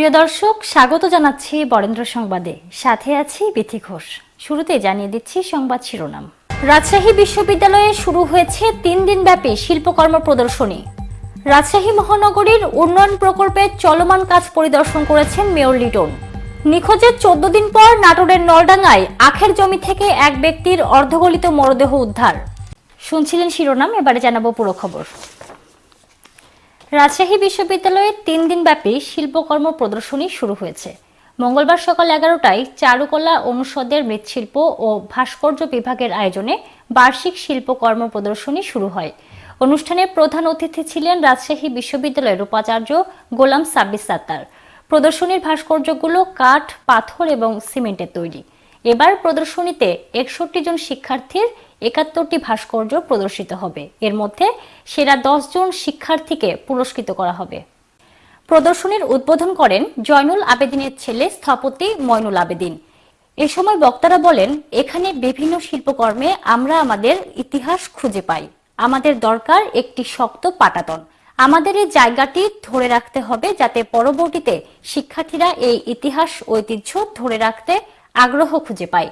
প্রিয় দর্শক, স্বাগত জানাচ্ছি বরেন্দ্র সংবাদে। সাথে আছি বিথি ঘোষ। শুরুতে জানিয়ে দিচ্ছি সংবাদ শিরোনাম। রাজশাহী বিশ্ববিদ্যালয়ে শুরু হয়েছে তিন দিনব্যাপী শিল্পকর্ম প্রদর্শনী। রাজশাহী মহানগরীর উন্নয়ন প্রকল্পে চলমান কাজ পরিদর্শন করেছেন মেয়র লিটন। নিখোঁজের চোদ্দ দিন পর নাটোরের নলডাঙ্গায় আখের জমি থেকে এক ব্যক্তির অর্ধগলিত মরদেহ উদ্ধার। শুনছিলেন শিরোনাম, এবারে জানাব পুরো খবর। রাজশাহী বিশ্ববিদ্যালয়ে তিন দিনব্যাপী শিল্পকর্ম প্রদর্শনী শুরু হয়েছে। মঙ্গলবার সকাল এগারোটায় চারুকলা অনুষদের মৃৎশিল্প ও ভাস্কর্য বিভাগের আয়োজনে বার্ষিক শিল্পকর্ম প্রদর্শনী শুরু হয়। অনুষ্ঠানে প্রধান অতিথি ছিলেন রাজশাহী বিশ্ববিদ্যালয়ের উপাচার্য গোলাম সাব্বিস সাত্তার। প্রদর্শনীর ভাস্কর্যগুলো কাঠ, পাথর এবং সিমেন্টের তৈরি। এবার প্রদর্শনীতে একষট্টি জন শিক্ষার্থীর একাত্তরটি ভাস্কর্য প্রদর্শিত হবে। এর মধ্যে সেরা দশ জন শিক্ষার্থীকে পুরস্কৃত করা হবে। প্রদর্শনীর উদ্বোধন করেন জয়নুল আবেদিনের ছেলে স্থপতি ময়নুল আবেদিন। এ সময় বক্তারা বলেন, এখানে বিভিন্ন শিল্পকর্মে আমরা আমাদের ইতিহাস খুঁজে পাই। আমাদের দরকার একটি শক্ত পাটাতন। আমাদের এই জায়গাটি ধরে রাখতে হবে যাতে পরবর্তীতে শিক্ষার্থীরা এই ইতিহাস ঐতিহ্য ধরে রাখতে আগ্রহ খুঁজে পায়।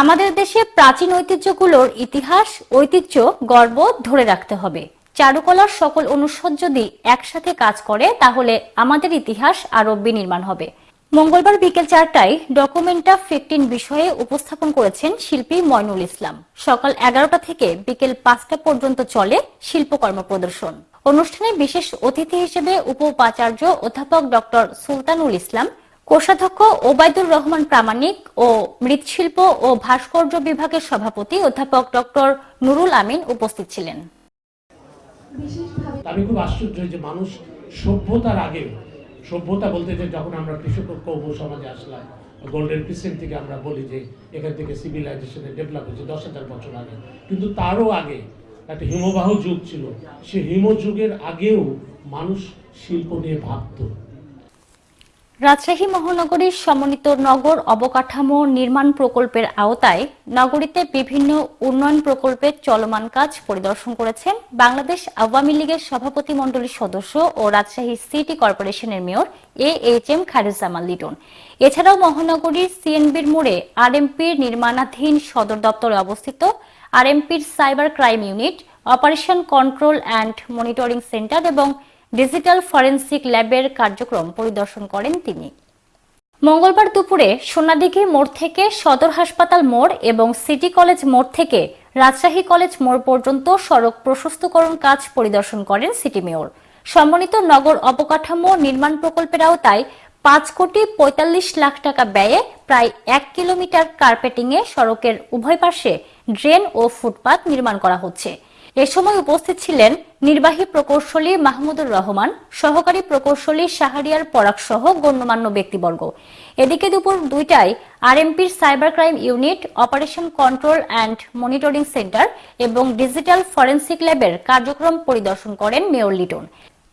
আমাদের দেশে প্রাচীন ঐতিহ্যগুলোর ইতিহাস, ঐতিহ্য, গর্ব ধরে রাখতে হবে। চারুকলার সকল অনুষদ যদি একসাথে কাজ করে, তাহলে আমাদের ইতিহাস আরও বিনির্মাণ হবে। মঙ্গলবার বিকেল চারটায় ডকুমেন্টা ফিফটিন বিষয়ে উপস্থাপন করেছেন শিল্পী ময়নুল ইসলাম। সকাল এগারোটা থেকে বিকেল পাঁচটা পর্যন্ত চলে শিল্পকর্ম প্রদর্শন। অনুষ্ঠানে বিশেষ অতিথি হিসেবে উপ উপাচার্য অধ্যাপক ডক্টর সুলতানুল ইসলাম কোষাধ্যক্ষ ওবায়দুর রহমান প্রামাণিক ও মৃৎশিল্প ও ভাস্কর্য বিভাগের সভাপতি অধ্যাপক ডক্টর নুরুল আমিন উপস্থিত ছিলেন। আমি খুব আশ্চর্য যে মানুষ সভ্যতার আগে, সভ্যতা বলতে যে যখন আমরা কৃষক কৌম সমাজে আসলাম গোল্ডেন ক্রিসেন্ট থেকে আমরা বলি যে এখান থেকে সিভিলাইজেশনের ডেভেলপ হয়েছে দশ হাজার বছর আগে। কিন্তু তারও আগে একটা হিমবাহ যুগ ছিল। সে হিমযুগের আগেও মানুষ শিল্প নিয়ে ভাবতো। রাজশাহী মহানগরীর সমন্বিত নগর অবকাঠামো নির্মাণ প্রকল্পের আওতায় নগরীতে বিভিন্ন উন্নয়ন প্রকল্পের চলমান কাজ পরিদর্শন করেছেন বাংলাদেশ আওয়ামী লীগের সভাপতি মণ্ডলীর সদস্য ও রাজশাহী সিটি কর্পোরেশনের mayor A H M Khairuzzaman Liton. এছাড়াও মহানগরীর সিএনবির মোড়ে আরএমপির নির্মাণাধীন সদর দপ্তরে অবস্থিত আরএমপির cyber crime unit, operation control and monitoring centre এবং ডিজিটাল ফরেন্সিক ল্যাবের কার্যক্রম পরিদর্শন করেন তিনি। মঙ্গলবার দুপুরে সোনাদিঘি মোড় থেকে সদর হাসপাতাল মোড় এবং সিটি কলেজ মোড় থেকে রাজশাহী কলেজ মোড় পর্যন্ত সড়ক প্রশস্তকরণ কাজ পরিদর্শন করেন সিটি মেয়র। সমন্বিত নগর অবকাঠামো নির্মাণ প্রকল্পের আওতায় পাঁচ কোটি পঁয়তাল্লিশ লাখ টাকা ব্যয়ে প্রায় এক কিলোমিটার কার্পেটিংয়ে সড়কের উভয় পাশে ড্রেন ও ফুটপাত নির্মাণ করা হচ্ছে। এ সময় উপস্থিত ছিলেন নির্বাহী প্রকৌশলী মাহমুদুর রহমান, সহকারী প্রকৌশলী শাহরিয়ার পরাগ সহ গণ্যমান্য ব্যক্তিবর্গ। এদিকে দুপুর দুইটায় আরএমপির cyber crime unit, operation control and monitoring centre এবং ডিজিটাল ফরেন্সিক ল্যাবের কার্যক্রম পরিদর্শন করেন মেয়র লিটন।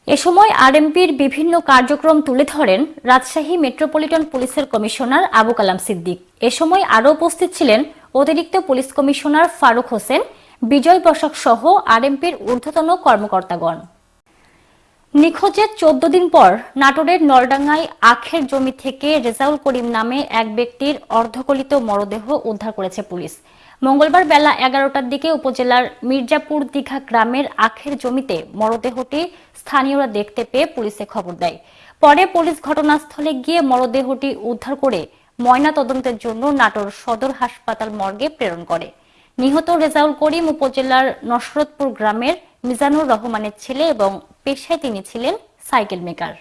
এ সময় আরএমপির বিভিন্ন কার্যক্রম তুলে ধরেন রাজশাহী মেট্রোপলিটন পুলিশের কমিশনার আবু কালাম সিদ্দিক। এ সময় আরও উপস্থিত ছিলেন অতিরিক্ত পুলিশ কমিশনার ফারুক হোসেন বিজয় বসাক সহ আরএমপির ঊর্ধ্বতন কর্মকর্তাগণ। নিখোঁজের চোদ্দ দিন পর নাটোরের নলডাঙ্গায় আখের জমি থেকে রেজাউল করিম নামে এক ব্যক্তির অর্ধকলিত মরদেহ উদ্ধার করেছে পুলিশ। মঙ্গলবার বেলা এগারোটার দিকে উপজেলার মির্জাপুর দীঘা গ্রামের আখের জমিতে মরদেহটি স্থানীয়রা দেখতে পেয়ে পুলিশে খবর দেয়। পরে পুলিশ ঘটনাস্থলে গিয়ে মরদেহটি উদ্ধার করে ময়না তদন্তের জন্য নাটোর সদর হাসপাতাল মর্গে প্রেরণ করে। নিহত রেজাউল করিম উপজেলার নসরতপুর গ্রামের মিজানুর রহমানের ছেলে এবং পেশায় তিনি ছিলেন সাইকেল মেকার।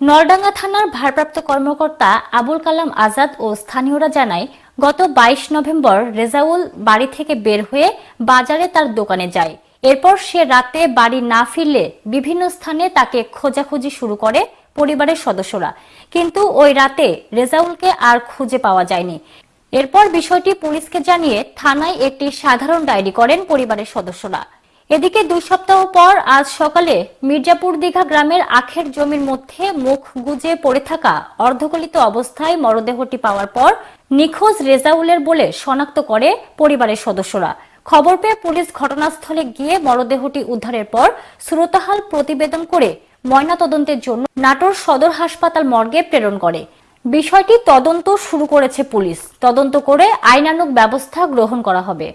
নলডাঙ্গা থানার ভারপ্রাপ্ত কর্মকর্তা আবুল কালাম আজাদ ও স্থানীয়রা জানায়, গত বাইশ নভেম্বর রেজাউল বাড়ি থেকে বের হয়ে বাজারে তার দোকানে যায়। এরপর সে রাতে বাড়ি না ফিরলে বিভিন্ন স্থানে তাকে খোঁজাখুঁজি শুরু করে পরিবারের সদস্যরা। কিন্তু ওই রাতে রেজাউলকে আর খুঁজে পাওয়া যায়নি। এরপর বিষয়টি পুলিশকে জানিয়ে থানায় একটি সাধারণ ডায়েরি করেন পরিবারের সদস্যরা। এদিকে দুই সপ্তাহ পর আজ সকালে মির্জাপুর দীঘা গ্রামের আখের জমির মধ্যে মুখ গুজে পড়ে থাকা অর্ধগলিত অবস্থায় মরদেহটি পাওয়ার পর নিখোঁজ রেজাউলের বলে শনাক্ত করে পরিবারের সদস্যরা। খবর পেয়ে পুলিশ ঘটনাস্থলে গিয়ে মরদেহটি উদ্ধারের পর শ্রোতাহাল প্রতিবেদন করে ময়নাতদন্তের জন্য নাটোর সদর হাসপাতাল মর্গে প্রেরণ করে। বিষয়টি তদন্ত শুরু করেছে পুলিশ। তদন্ত করে আইনানুক ব্যবস্থা গ্রহণ করা হবে।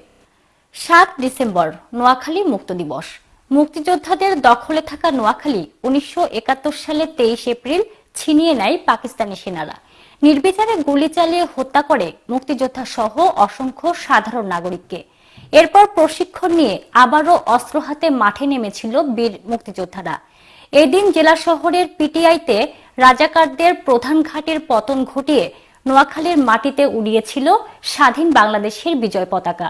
সাত ডিসেম্বর, নোয়াখালী মুক্ত দিবস। মুক্তিযোদ্ধাদের দখলে থাকা নোয়াখালী উনিশশো একাত্তর সালে তেইশ এপ্রিল ছিনিয়ে নেয় পাকিস্তানি সেনারা। নির্বিচারে গুলি চালিয়ে হত্যা করে মুক্তিযোদ্ধা সহ অসংখ্য সাধারণ নাগরিককে। এরপর প্রশিক্ষণ নিয়ে আবারও অস্ত্র হাতে মাঠে নেমেছিল বীর মুক্তিযোদ্ধারা। এদিন জেলা শহরের পিটিআইতে রাজাকারদের প্রধান ঘাটের পতন ঘটিয়ে নোয়াখালীর মাটিতে উড়িয়েছিল স্বাধীন বাংলাদেশের বিজয় পতাকা।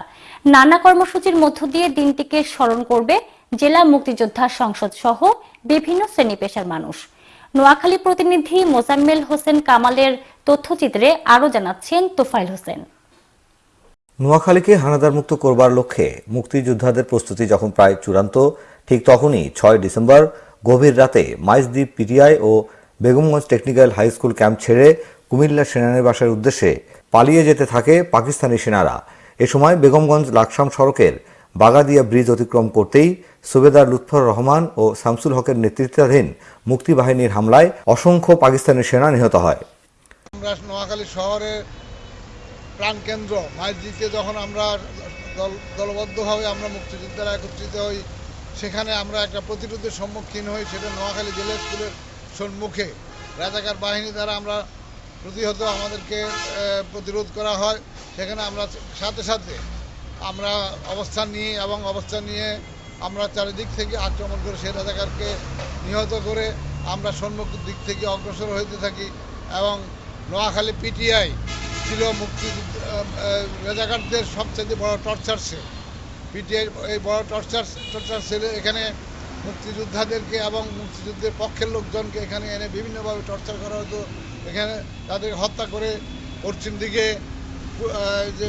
নানা কর্মসূচির মধ্য দিয়ে দিনটিকে স্মরণ করবে জেলা মুক্তিযোদ্ধা সংসদ সহ বিভিন্ন শ্রেণি পেশার মানুষ। নোয়াখালী প্রতিনিধি মোজাম্মেল হোসেন কামালের তথ্যচিত্রে আরও জানাচ্ছেন তোফাইল হোসেন। নোয়াখালীকে হানাদার মুক্ত করবার লক্ষ্যে মুক্তিযোদ্ধাদের প্রস্তুতি যখন প্রায় চূড়ান্ত, ঠিক তখনই ছয় ডিসেম্বর গভীর রাতে মাইজদ্বীপ পিটিআই ও Begumganj technical high school camp ছেড়ে কুমিল্লা সেনানিবাসের উদ্দেশ্যে পালিয়ে যেতে থাকে পাকিস্তানি সেনারা। এ সময় বেগমগঞ্জ লাকসাম সড়কের বাগাদিয়া ব্রিজ অতিক্রম করতেই সুবেদার লুৎফর রহমান ও শামসুল হকের নেতৃত্বাধীন মুক্তিবাহিনীর হামলায় অসংখ্য পাকিস্তানি সেনা নিহত হয়। আমরা নোয়াখালী শহরের প্রাণকেন্দ্র মাইজিতে যখন আমরা দলবদ্ধভাবে আমরা মুক্তিযোদ্ধারা একত্রিত হই সেখানে আমরা একটা প্রতিরোধের সম্মুখীন হই, সেটা নোয়াখালী জেলা স্কুলের সম্মুখে। রাজাকার বাহিনী দ্বারা আমরা প্রতিহত আমাদেরকে প্রতিরোধ করা হয়। সেখানে আমরা সাথে সাথে আমরা অবস্থান নিই এবং অবস্থান নিয়ে আমরা চারিদিক থেকে আক্রমণ করে সেই রাজাকারকে নিহত করে আমরা সম্মুখ দিক থেকে অগ্রসর হইতে থাকি এবং নোয়াখালী পিটিআই ছিল মুক্তি রাজাকারদের সবচেয়ে বড় টর্চার সেল। পিটিআই এই বড় টর্চার টর্চার সেলে এখানে মুক্তিযোদ্ধাদেরকে এবং মুক্তিযুদ্ধের পক্ষের লোকজনকে এখানে এনে বিভিন্নভাবে টর্চার করা হতো। এখানে তাদের হত্যা করে পশ্চিম দিকে যে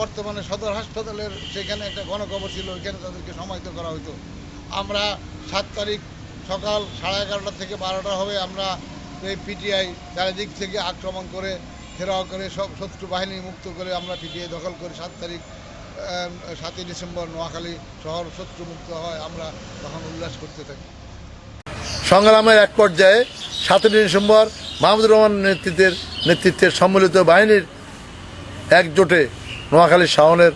বর্তমানে সদর হাসপাতালের সেখানে একটা গণকবর ছিল, ওইখানে তাদেরকে সমাহিত করা হতো। আমরা সাত তারিখ সকাল সাড়ে এগারোটা থেকে বারোটা হবে আমরা এই পিটিআই চারিদিক থেকে আক্রমণ করে, ঘেরাও করে সব শত্রু বাহিনী মুক্ত করে আমরা পিটিআই দখল করে সাত তারিখ সাতই ডিসেম্বর নোয়াখালী শহর শত্রু মুক্ত হয় আমরা তখন উল্লাস করতে থাকি। সংগ্রামের এক পর্যায়ে সাতই ডিসেম্বর মাহমুদুর রহমান নেতৃত্বের নেতৃত্বের সম্মিলিত বাহিনীর একজোটে নোয়াখালী শাওনের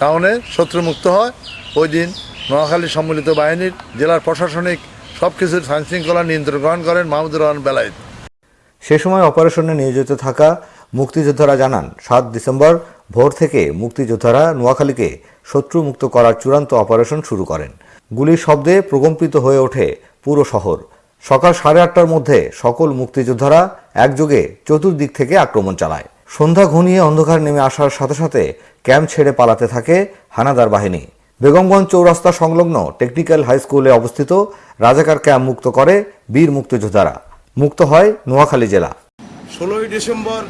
টাউনে শত্রুমুক্ত হয়। ওই দিন নোয়াখালী সম্মিলিত বাহিনীর জেলার প্রশাসনিক সব কিছুর আইনশৃঙ্খলা নিয়ন্ত্রণ গ্রহণ করেন মাহমুদুর রহমান বেলায়েত। সে সময় অপারেশনে নিয়োজিত থাকা মুক্তিযোদ্ধারা জানান সাত ডিসেম্বর ভোর থেকে মুক্তিযোদ্ধারা নোয়াখালীকে শত্রু মুক্ত করার চূড়ান্ত অপারেশন শুরু করেন। গুলির শব্দে প্রকম্পিত হয়ে ওঠে পুরো শহর। সকাল সাড়ে আটটার মধ্যে সকল মুক্তিযোদ্ধারা একযোগে চতুর্দিক থেকে আক্রমণ চালায়। সন্ধ্যা ঘনিয়ে অন্ধকার নেমে আসার সাথে সাথে ক্যাম্প ছেড়ে পালাতে থাকে হানাদার বাহিনী। বেগমগঞ্জ চৌরাস্তা সংলগ্ন টেকনিক্যাল হাই স্কুলে অবস্থিত রাজাকার ক্যাম্প মুক্ত করে বীর মুক্তিযোদ্ধারা। মুক্ত হয় নোয়াখালী জেলা। ষোলোই ডিসেম্বর,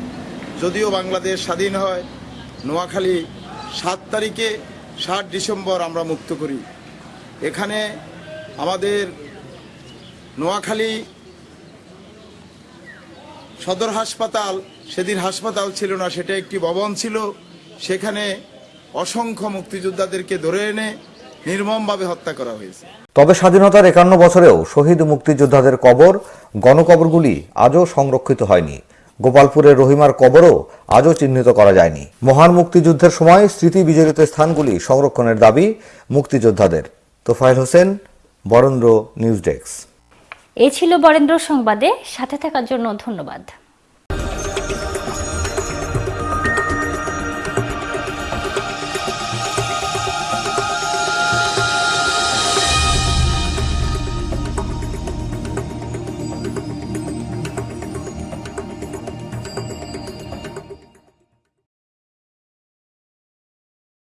যদিও বাংলাদেশ স্বাধীন হয় নোয়াখালী সাত তারিখে সাত ডিসেম্বর আমরা মুক্ত করি। এখানে আমাদের নোয়াখালী সদর হাসপাতাল, সেদিন হাসপাতাল ছিল না, সেটা একটি ভবন ছিল। সেখানে অসংখ্য মুক্তিযোদ্ধাদেরকে ধরে এনে নির্মমভাবে হত্যা করা হয়েছে। তবে স্বাধীনতার একান্ন বছরেও শহীদ মুক্তিযোদ্ধাদের কবর, গণকবরগুলি আজও সংরক্ষিত হয়নি। গোপালপুরের রহিমার কবরও আজও চিহ্নিত করা যায়নি। মহান মুক্তিযুদ্ধের সময় স্মৃতি বিজড়িত স্থানগুলি সংরক্ষণের দাবি মুক্তিযোদ্ধাদের। Tofail Hossain, Barendra news desk. এ ছিল বরেন্দ্র সংবাদে, সাথে থাকার জন্য ধন্যবাদ।